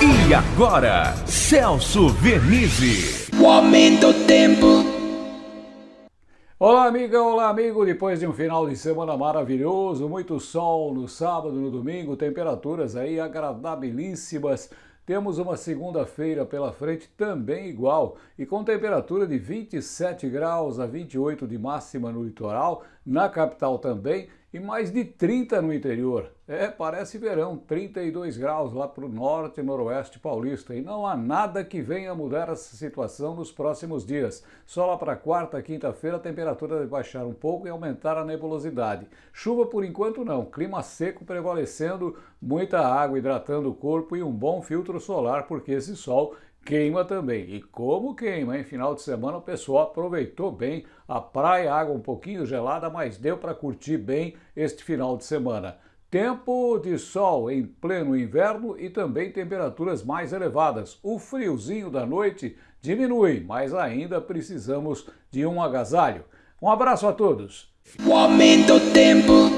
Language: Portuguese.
E agora, Celso Vernizzi. O aumento do tempo. Olá, amiga, olá, amigo. Depois de um final de semana maravilhoso, muito sol no sábado, no domingo, temperaturas aí agradabilíssimas. Temos uma segunda-feira pela frente também igual e com temperatura de 27 graus a 28 de máxima no litoral, na capital também e mais de 30 no interior. É, parece verão, 32 graus lá para o norte e noroeste paulista. E não há nada que venha mudar essa situação nos próximos dias. Só lá para quarta, quinta-feira, a temperatura deve baixar um pouco e aumentar a nebulosidade. Chuva por enquanto não, clima seco prevalecendo, muita água hidratando o corpo e um bom filtro solar, porque esse sol queima também. E como queima, em final de semana o pessoal aproveitou bem a praia, água um pouquinho gelada, mas deu para curtir bem este final de semana. Tempo de sol em pleno inverno e também temperaturas mais elevadas. O friozinho da noite diminui, mas ainda precisamos de um agasalho. Um abraço a todos. O aumento do tempo.